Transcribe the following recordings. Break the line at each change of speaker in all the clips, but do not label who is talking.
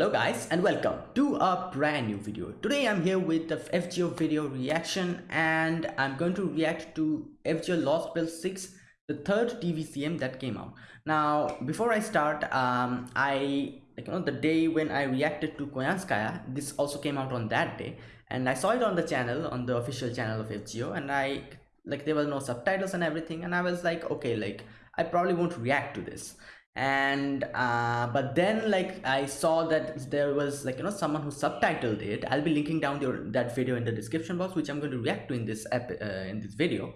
Hello guys and welcome to a brand new video. Today I'm here with the FGO video reaction and I'm going to react to FGO Lost Belt 6 the third TVCM that came out. Now before I start um, I like you know the day when I reacted to Koyanskaya this also came out on that day and I saw it on the channel on the official channel of FGO and I like there were no subtitles and everything and I was like okay like I probably won't react to this and uh, but then like I saw that there was like you know someone who subtitled it. I'll be linking down your that video in the description box which I'm going to react to in this app uh, in this video.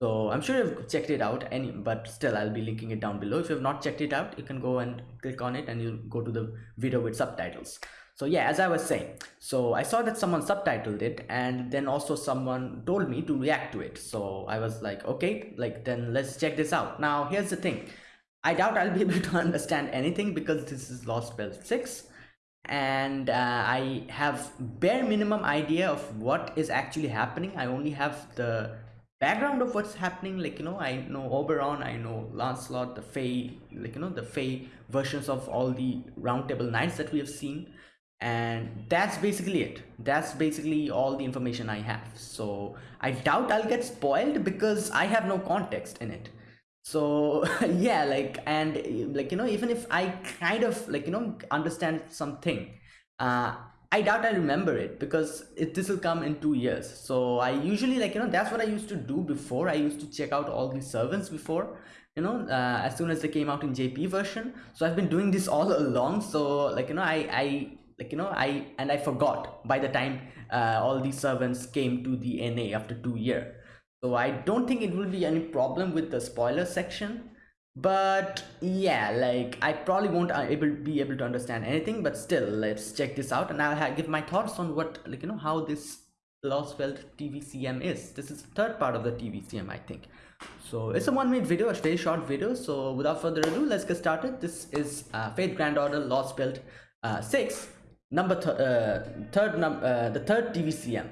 So I'm sure you've checked it out any but still I'll be linking it down below. If you have not checked it out you can go and click on it and you'll go to the video with subtitles. So yeah as I was saying so I saw that someone subtitled it and then also someone told me to react to it. So I was like okay like then let's check this out. Now here's the thing I doubt I'll be able to understand anything because this is Lost Belt 6 and uh, I have bare minimum idea of what is actually happening. I only have the background of what's happening. Like you know I know Oberon, I know Lancelot, the Fae, like you know the Fae versions of all the roundtable knights that we have seen. And that's basically it. That's basically all the information I have. So I doubt I'll get spoiled because I have no context in it so yeah like and like you know even if i kind of like you know understand something uh i doubt i remember it because it, this will come in two years. So i usually like you know that's what i used to do before. I used to check out all the servants before you know uh, as soon as they came out in jp version. So i've been doing this all along. So like you know i i like you know i and i forgot by the time uh, all these servants came to the na after two year so i don't think it will be any problem with the spoiler section but yeah like i probably won't uh, able be able to understand anything but still let's check this out and i'll give my thoughts on what like you know how this lost belt tvcm is. This is the third part of the tvcm i think. So it's a one minute video a very short video. So without further ado let's get started. This is uh, fate grand order lost belt uh, 6 number th uh, third num uh, the third tvcm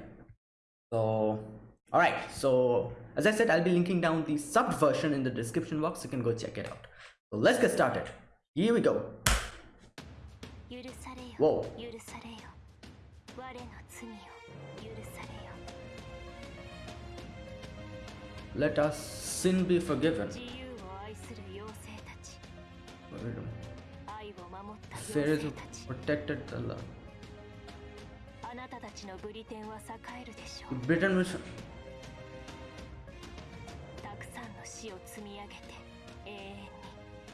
so all right so as i said i'll be linking down the sub version in the description box you can go check it out. So let's get started. Here we go. Whoa. let us sin be forgiven. Fairies protected the love Britain was を積み上げて永遠に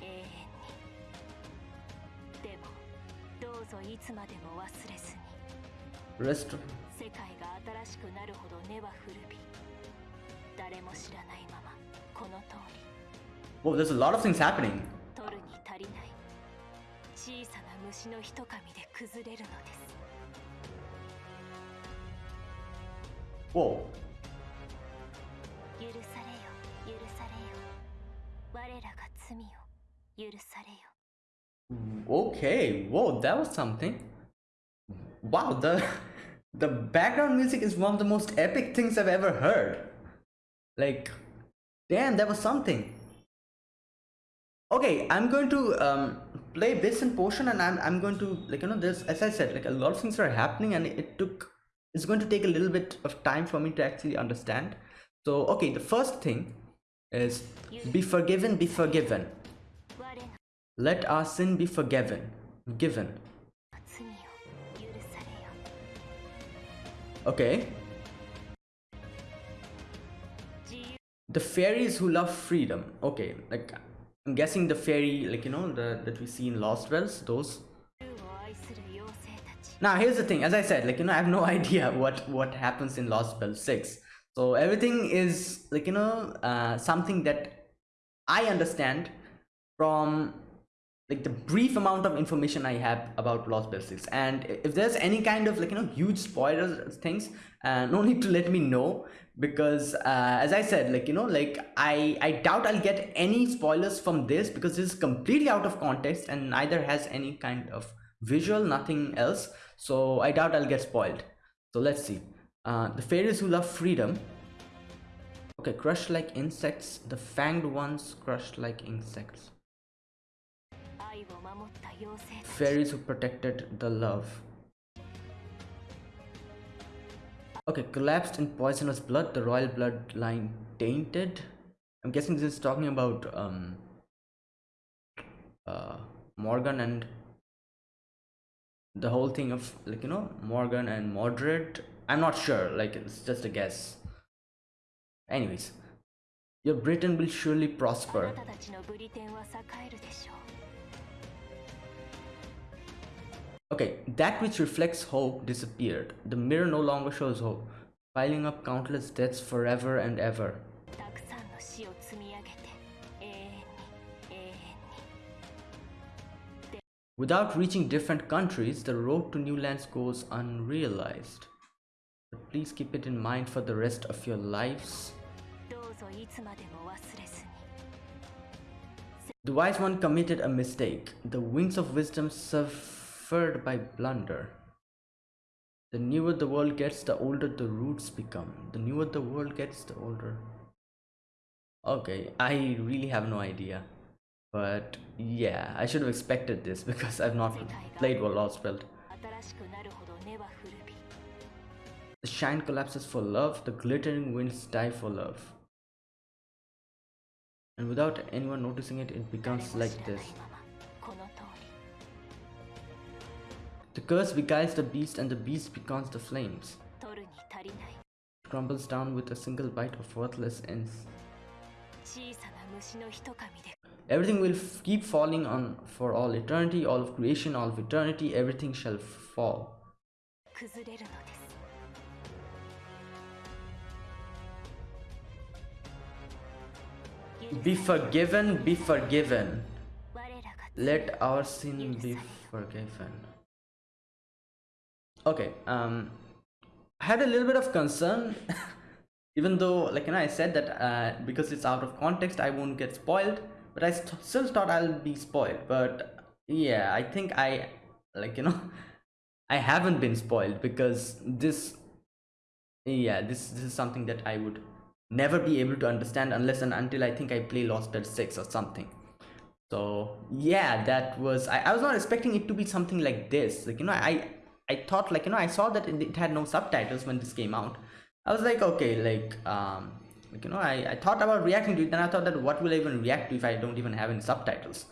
永遠に。でもどうぞいつまでも忘れずに。世界が新しくなるほど根は古び誰も知らないままこの通り。Oh, there's a lot of things happening. 取るに足りない。小さな虫の一噛みで崩れるのです。Whoa. Okay, whoa, that was something. Wow, the the background music is one of the most epic things I've ever heard. Like, damn, that was something. Okay, I'm going to um, play this in portion and I'm, I'm going to, like, you know, this, as I said, like a lot of things are happening and it took it's going to take a little bit of time for me to actually understand so okay the first thing is be forgiven be forgiven. Let our sin be forgiven given. Okay. The fairies who love freedom. Okay like i'm guessing the fairy like you know the that we see in lost realms those. Now here's the thing as i said like you know i have no idea what what happens in lost belt 6 so everything is like you know uh, something that i understand from like the brief amount of information i have about lost 6 and if there's any kind of like you know huge spoilers things uh, no need to let me know because uh, as i said like you know like i i doubt i'll get any spoilers from this because this is completely out of context and neither has any kind of visual nothing else. So i doubt i'll get spoiled. So let's see uh, the fairies who love freedom. Okay crushed like insects. The fanged ones crushed like insects. Fairies who protected the love. Okay collapsed in poisonous blood. The royal bloodline tainted. I'm guessing this is talking about um uh morgan and the whole thing of like you know morgan and mordred i'm not sure like it's just a guess anyways your britain will surely prosper Okay, that which reflects hope disappeared. The mirror no longer shows hope, piling up countless deaths forever and ever. Without reaching different countries, the road to new lands goes unrealized. But please keep it in mind for the rest of your lives. The wise one committed a mistake. The wings of wisdom suffered by blunder. The newer the world gets, the older the roots become. The newer the world gets, the older. Okay, I really have no idea. But yeah, I should have expected this because I've not played Belt. The shine collapses for love, the glittering winds die for love. And without anyone noticing it, it becomes like this. The curse beguiles the beast and the beast becomes the flames. It crumbles down with a single bite of worthless ends. Everything will keep falling on for all eternity, all of creation, all of eternity, everything shall fall. Be forgiven, be forgiven. Let our sin be forgiven. Okay, um, I had a little bit of concern, even though, like, you know, I said that uh, because it's out of context, I won't get spoiled, but I st still thought I'll be spoiled. But yeah, I think I, like, you know, I haven't been spoiled because this, yeah, this, this is something that I would never be able to understand unless and until I think I play Lost Belt 6 or something. So yeah, that was I, I was not expecting it to be something like this. Like you know, I I thought like you know I saw that it, it had no subtitles when this came out. I was like okay, like um like you know I, I thought about reacting to it then I thought that what will I even react to if I don't even have any subtitles.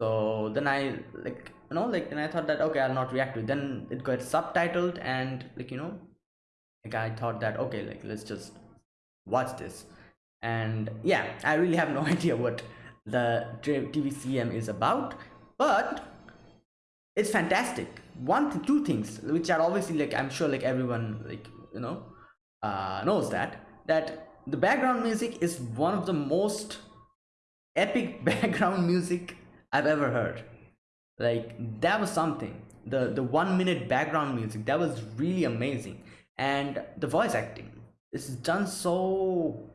So then I like you know like then I thought that okay I'll not react to it. Then it got subtitled and like you know like I thought that okay like let's just watch this and yeah i really have no idea what the tvcm is about but it's fantastic one th two things which are obviously like i'm sure like everyone like you know uh knows that that the background music is one of the most epic background music i've ever heard. Like that was something. The the one minute background music that was really amazing. And the voice acting is done so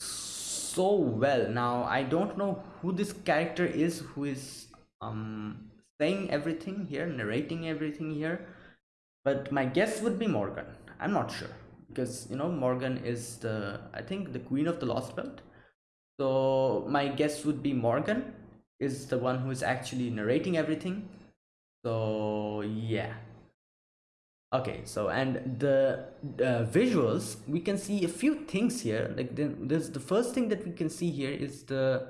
so well. Now i don't know who this character is who is um saying everything here narrating everything here but my guess would be morgan. I'm not sure because you know morgan is the i think the queen of the lost belt. So my guess would be morgan is the one who is actually narrating everything. So yeah. Okay so and the uh, visuals we can see a few things here. Like then there's the first thing that we can see here is the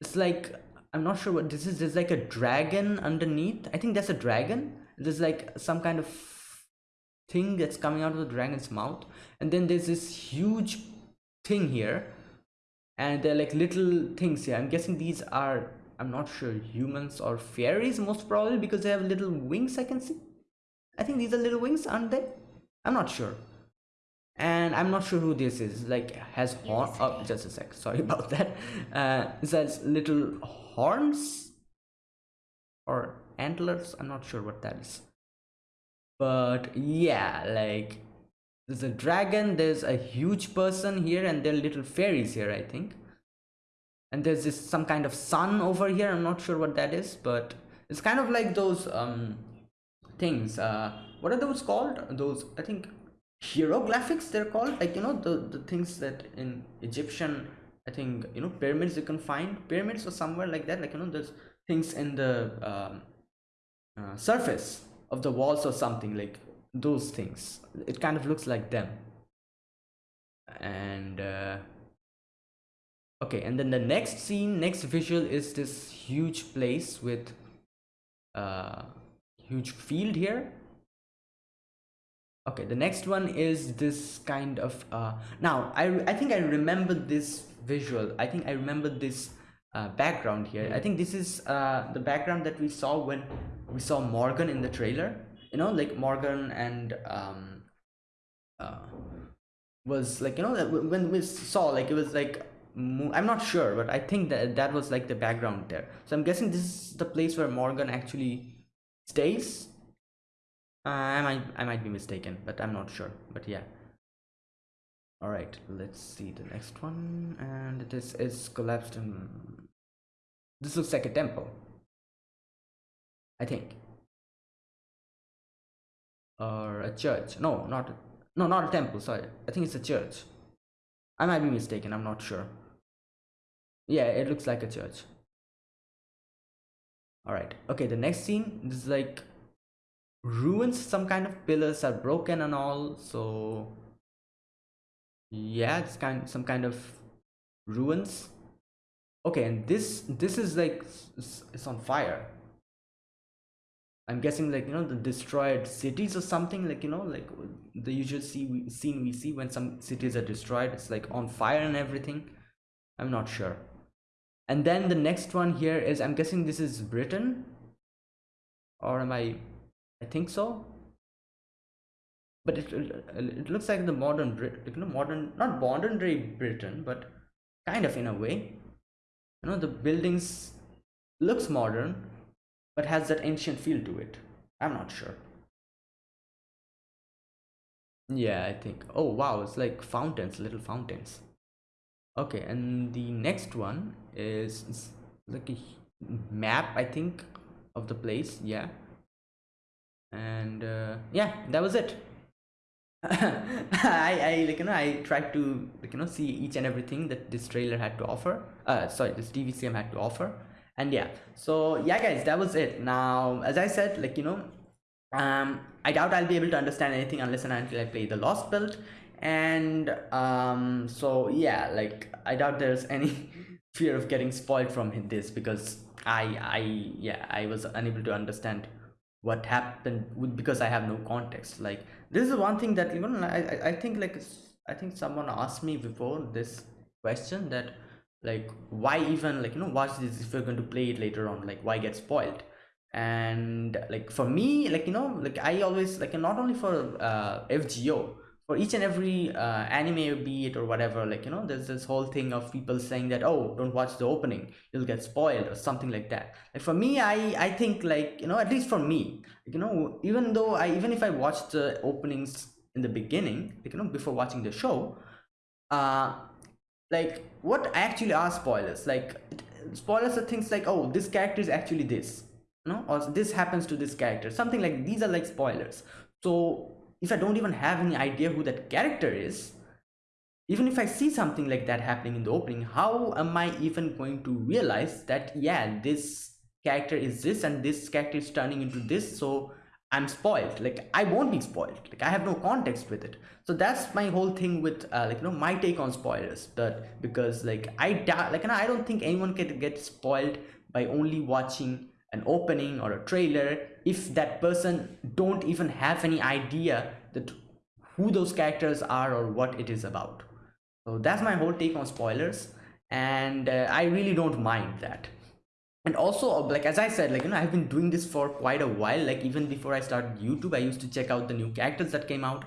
it's like i'm not sure what this is there's like a dragon underneath. I think that's a dragon. There's like some kind of thing that's coming out of the dragon's mouth and then there's this huge thing here and they're like little things here i'm guessing these are i'm not sure humans or fairies most probably because they have little wings i can see I think these are little wings, aren't they? I'm not sure. And I'm not sure who this is. Like has horn. Oh, just a sec. Sorry about that. Uh, it says little horns or antlers. I'm not sure what that is. But yeah, like there's a dragon. There's a huge person here, and there are little fairies here. I think. And there's this some kind of sun over here. I'm not sure what that is, but it's kind of like those um things uh what are those called those i think hieroglyphics they're called like you know the the things that in egyptian i think you know pyramids you can find pyramids or somewhere like that like you know there's things in the um, uh, surface of the walls or something like those things. It kind of looks like them. And uh, okay and then the next scene next visual is this huge place with uh huge field here. Okay the next one is this kind of uh now i i think i remember this visual. I think i remember this uh, background here. I think this is uh the background that we saw when we saw morgan in the trailer. You know like morgan and um uh was like you know when we saw like it was like i'm not sure but i think that that was like the background there. So i'm guessing this is the place where morgan actually stays. Uh, i might i might be mistaken but i'm not sure. But yeah. All right let's see the next one. And this is collapsed in this looks like a temple i think. Or a church. No not no not a temple sorry. I think it's a church. I might be mistaken i'm not sure. Yeah it looks like a church. All right okay the next scene this is like ruins some kind of pillars are broken and all so yeah it's kind some kind of ruins okay and this this is like it's on fire. I'm guessing like you know the destroyed cities or something like you know like the usual see scene we see when some cities are destroyed it's like on fire and everything. I'm not sure. And then the next one here is i'm guessing this is britain? Or am i i think so? But it, it looks like the modern Brit, you know, modern, not modern day Britain, but kind of in a way. You know, the buildings looks modern, but has that ancient feel to it. I'm not sure. Yeah, I think. Oh, wow, it's like fountains, little fountains. Okay, and the next one is like a map, I think, of the place. Yeah. And uh, yeah, that was it. I, I like you know I tried to like you know see each and everything that this trailer had to offer. Uh sorry this TVCM had to offer. And yeah so yeah guys that was it. Now as I said like you know um I doubt I'll be able to understand anything unless and until I play the Lost Belt and um so yeah like I doubt there's any fear of getting spoiled from this because I I yeah I was unable to understand what happened because i have no context. Like this is one thing that even i i think like i think someone asked me before this question that like why even like you know watch this if you're going to play it later on like why get spoiled? And like for me like you know like i always like not only for uh fgo for each and every uh, anime be it or whatever like you know there's this whole thing of people saying that oh don't watch the opening. You'll get spoiled or something like that. Like for me i i think like you know at least for me you know even though i even if i watch the openings in the beginning like you know before watching the show uh like what actually are spoilers. Like spoilers are things like oh this character is actually this you know or this happens to this character something like these are like spoilers. So if I don't even have any idea who that character is, even if I see something like that happening in the opening, how am I even going to realize that, yeah, this character is this and this character is turning into this, so I'm spoiled. Like, I won't be spoiled. Like, I have no context with it. So that's my whole thing with, uh, like, you know, my take on spoilers. That because, like, I like, I don't think anyone can get spoiled by only watching an opening or a trailer if that person don't even have any idea that who those characters are or what it is about. So that's my whole take on spoilers and uh, i really don't mind that. And also like as i said like you know i've been doing this for quite a while like even before i started youtube i used to check out the new characters that came out.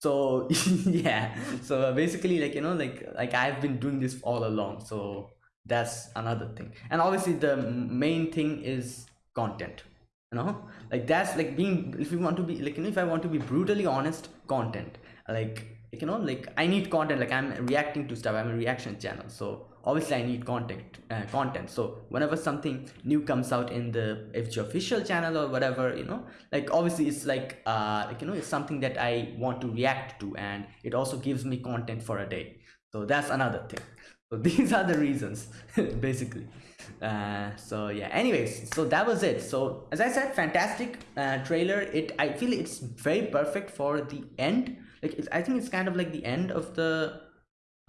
So yeah so basically like you know like like i've been doing this all along so that's another thing. And obviously the main thing is content you know? Like that's like being if you want to be like you know, if i want to be brutally honest content. Like you know like i need content. Like i'm reacting to stuff. I'm a reaction channel. So obviously i need content uh, content. So whenever something new comes out in the fg official channel or whatever you know like obviously it's like uh like you know it's something that i want to react to. And it also gives me content for a day. So that's another thing so these are the reasons basically. Uh, so yeah anyways so that was it. So as i said fantastic uh, trailer. It i feel it's very perfect for the end. Like i think it's kind of like the end of the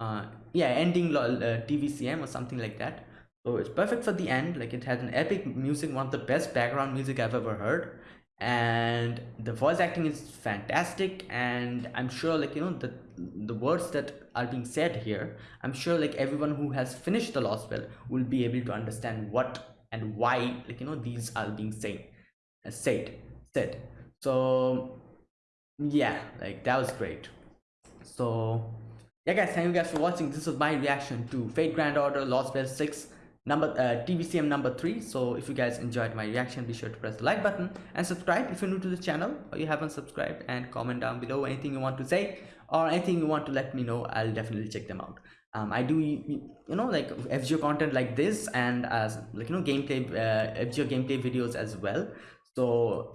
uh yeah ending uh, tvcm or something like that. So it's perfect for the end. Like it has an epic music one of the best background music i've ever heard. And the voice acting is fantastic. And i'm sure like you know the the words that are being said here i'm sure like everyone who has finished the lost belt will be able to understand what and why like you know these are being said uh, said said. So yeah like that was great. So yeah guys thank you guys for watching. This was my reaction to fate grand order lost belt 6 number uh, tvcm number three. So if you guys enjoyed my reaction be sure to press the like button and subscribe if you're new to the channel or you haven't subscribed and comment down below anything you want to say or anything you want to let me know i'll definitely check them out. Um, i do you know like fgo content like this and as like you know gameplay uh, fgo gameplay videos as well. So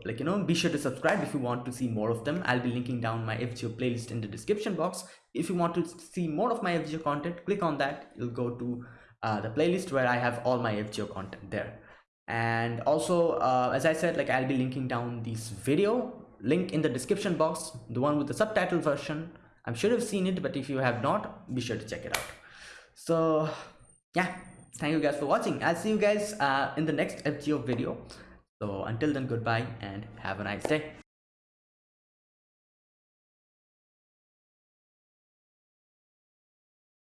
like you know be sure to subscribe if you want to see more of them. I'll be linking down my fgo playlist in the description box. If you want to see more of my fgo content click on that. You'll go to uh, the playlist where I have all my FGO content there. And also, uh, as I said, like I'll be linking down this video link in the description box, the one with the subtitle version. I'm sure you've seen it, but if you have not, be sure to check it out. So yeah, thank you guys for watching. I'll see you guys uh, in the next FGO video. So until then, goodbye and have a nice day.